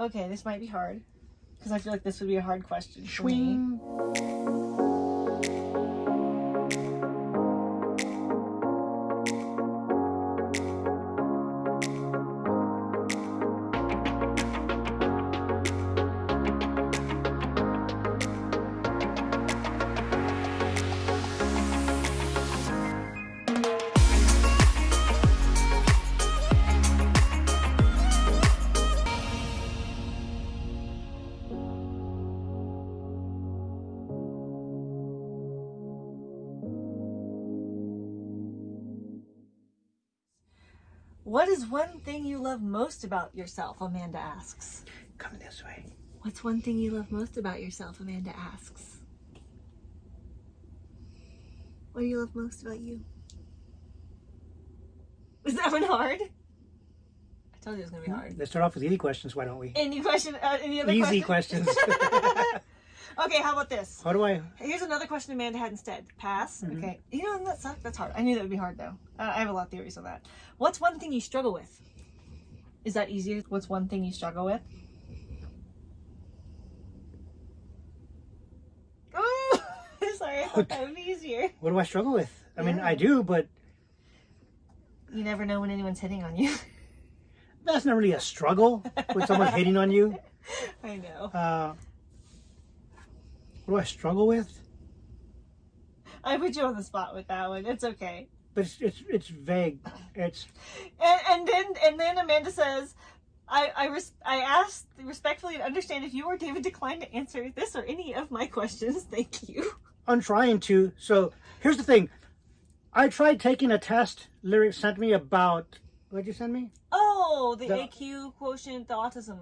Okay, this might be hard. Because I feel like this would be a hard question for me. What is one thing you love most about yourself? Amanda asks. Come this way. What's one thing you love most about yourself? Amanda asks. What do you love most about you? Is that one hard? I told you it was gonna be hard. Let's start off with easy questions, why don't we? Any question? Uh, any other Easy question? questions. Okay, how about this? How do I? Here's another question Amanda had instead. Pass. Mm-hmm. Okay. You know that sucks. That's hard. I knew that would be hard though. Uh, I have a lot of theories on that. What's one thing you struggle with? Is that easier? What's one thing you struggle with? Oh, sorry. I thought that would be easier. What do I struggle with? I mean, I do, but You never know when anyone's hitting on you. that's not really a struggle when someone's hitting on you. I know. Uh, what do I struggle with? I put you on the spot with that one. It's okay. But it's it's, it's vague. It's And, and then and then Amanda says, I I, res- I asked respectfully and understand if you or David declined to answer this or any of my questions. Thank you. I'm trying to. So here's the thing. I tried taking a test. Lyric sent me about. What'd you send me? Oh, the, The- AQ quotient, the autism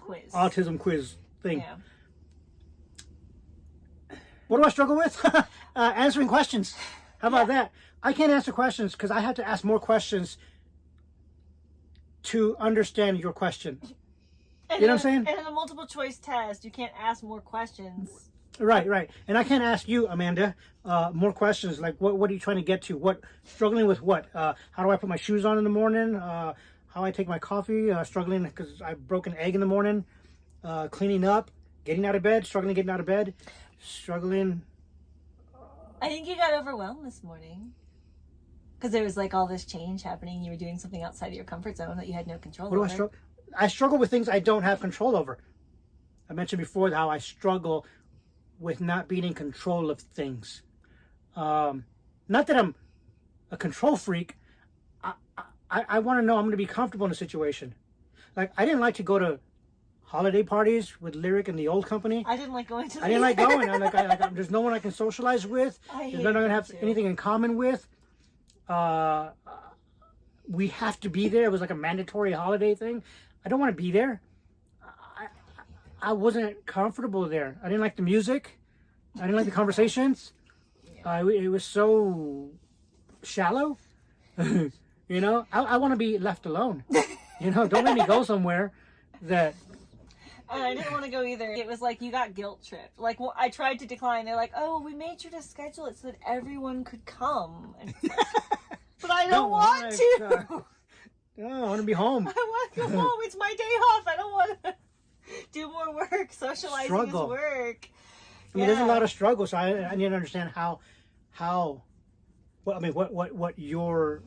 quiz. Autism quiz thing. Yeah. What do I struggle with? uh, answering questions. How about that? I can't answer questions because I have to ask more questions to understand your question. And You know what I'm saying? And in a multiple choice test, you can't ask more questions. Right, right. And I can't ask you, Amanda, uh, more questions like what what are you trying to get to? What struggling with what? Uh, how do I put my shoes on in the morning? Uh, how I take my coffee? Uh, struggling because I broke an egg in the morning. Uh, cleaning up, getting out of bed, struggling getting out of bed, struggling. I think you got overwhelmed this morning. Because there was like all this change happening. You were doing something outside of your comfort zone that you had no control What do over. I struggle? I struggle with things I don't have control over. I mentioned before how I struggle with not being in control of things. Um, not that I'm a control freak. I I, I want to know I'm going to be comfortable in a situation. Like I didn't like to go to holiday parties with Lyric and the old company. I didn't like going to. I didn't like going. I'm like, I, like there's no one I can socialize with. I hate no one I that have too. anything in common with. Uh, we have to be there. It was like a mandatory holiday thing. I don't want to be there. I, I wasn't comfortable there. I didn't like the music. I didn't like the conversations. Uh, it was so shallow. you know, I, I want to be left alone. You know, don't let me go somewhere that And I didn't want to go either. It was like you got guilt tripped. Like well, I tried to decline. They're like, "Oh, we made sure to schedule it so that everyone could come." Like, but I don't oh Don't want want to. Oh, I want to be home. I want to go home. It's my day off. I don't want to do more work. Socializing Struggle. is work. I mean, there's a lot of struggle, so I, I need to understand how, how, what I mean, what what what your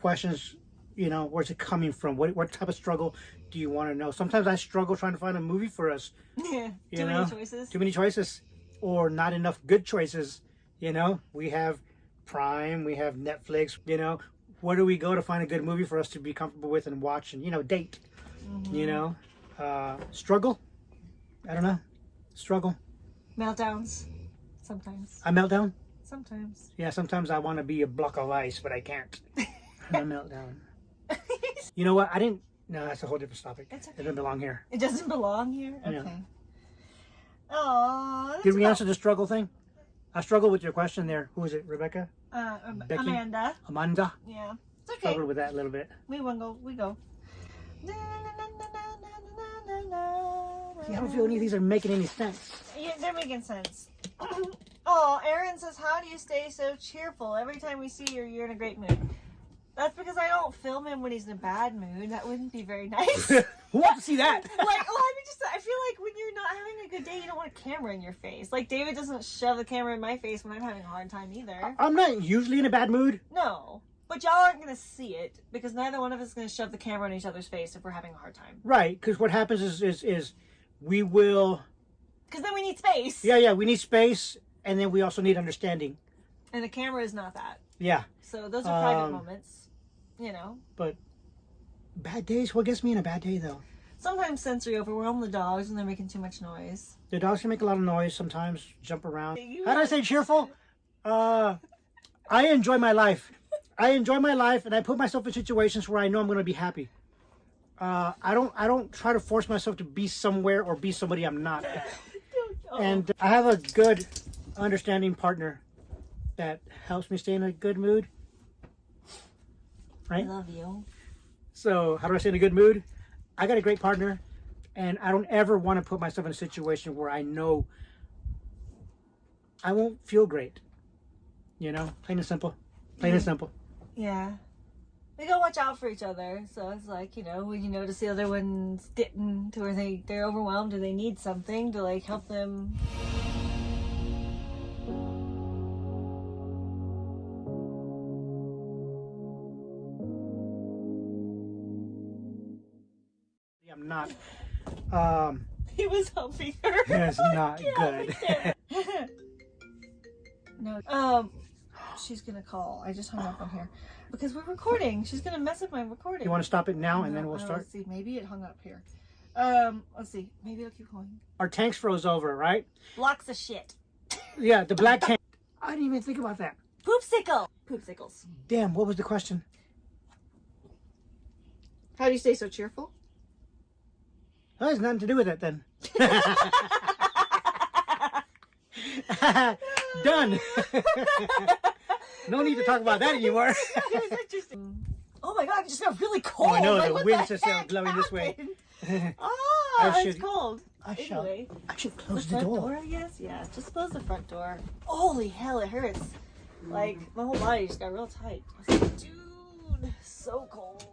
questions, you know, where's it coming from? What what type of struggle do you want to know? Sometimes I struggle trying to find a movie for us. Yeah. You Too know? many choices. Too many choices, or not enough good choices. You know, we have Prime, we have Netflix. You know, where do we go to find a good movie for us to be comfortable with and watch and you know date? Mm-hmm. You know, uh, struggle. I don't know, struggle. Meltdowns. Sometimes. I meltdown. Sometimes. Yeah, sometimes I want to be a block of ice, but I can't. I melt down. You know what? I didn't. No, that's a whole different topic. It okay. doesn't belong here. It doesn't belong here. Yeah. Okay. Aww. Did we answer the struggle thing? I struggled with your question there. Who is it? Rebecca? Uh? Amanda. Amanda? Yeah. It's okay. Struggled with that a little bit. We won't go. We go. See, I don't feel any of these are making any sense. Yeah, they're making sense. oh, Aaron says, "How do you stay so cheerful? Every time we see you, you're in a great mood." That's because I don't film him when he's in a bad mood. That wouldn't be very nice. Who wants to see that? like, well, I mean, just I feel like when you're not having a good day, you don't want a camera in your face. Like David doesn't shove the camera in my face when I'm having a hard time either. I'm not usually in a bad mood. No, but y'all aren't gonna see it because neither one of us is gonna shove the camera in each other's face if we're having a hard time. Right, because what happens is, is is we will Because then we need space. yeah yeah we need space and then we also need understanding. And the camera is not that. Yeah, So those are private Um, moments. You know. but bad days. What gets me in a bad day though? Sometimes sensory overwhelm the dogs when they're making too much noise. The dogs can make a lot of noise sometimes, jump around. You How do I say cheerful? Uh, I enjoy my life. I enjoy my life, and I put myself in situations where I know I'm going to be happy. Uh, I don't. I don't try to force myself to be somewhere or be somebody I'm not. And I have a good, understanding partner that helps me stay in a good mood. I love you. So how do I stay in a good mood? I got a great partner, and I don't ever want to put myself in a situation where I know I won't feel great. You know, plain and simple. Plain and mm. simple. Yeah. We gotta watch out for each other. So it's like, you know, when you notice the other one's getting to where they, they're overwhelmed or they need something to like help them. Not. Um, He was helping her. that's not Yeah, good. No. Um, she's gonna call. I just hung up on here because we're recording. She's gonna mess up my recording. you want to stop it now, and then we'll start. Let's see. Maybe it hung up here. Um, let's see. Maybe it'll keep going. Our tanks froze over, right? Blocks of shit. Yeah, the black tank. I didn't even think about that. Poopsicle. Poopsicles. Damn, what was the question? How do you stay so cheerful? That has nothing to do with it then. Done. no need to talk about that anymore. it was interesting. Oh my god, it just got really cold. Oh, I know, Like, the wind's just, uh, blowing this way. happened? Ah, I it's cold. I shall. Anyway, I should the close the front door. door, I guess. Yeah, just close the front door. Holy hell, it hurts. Like my whole body just got real tight. I was like, dude, so cold.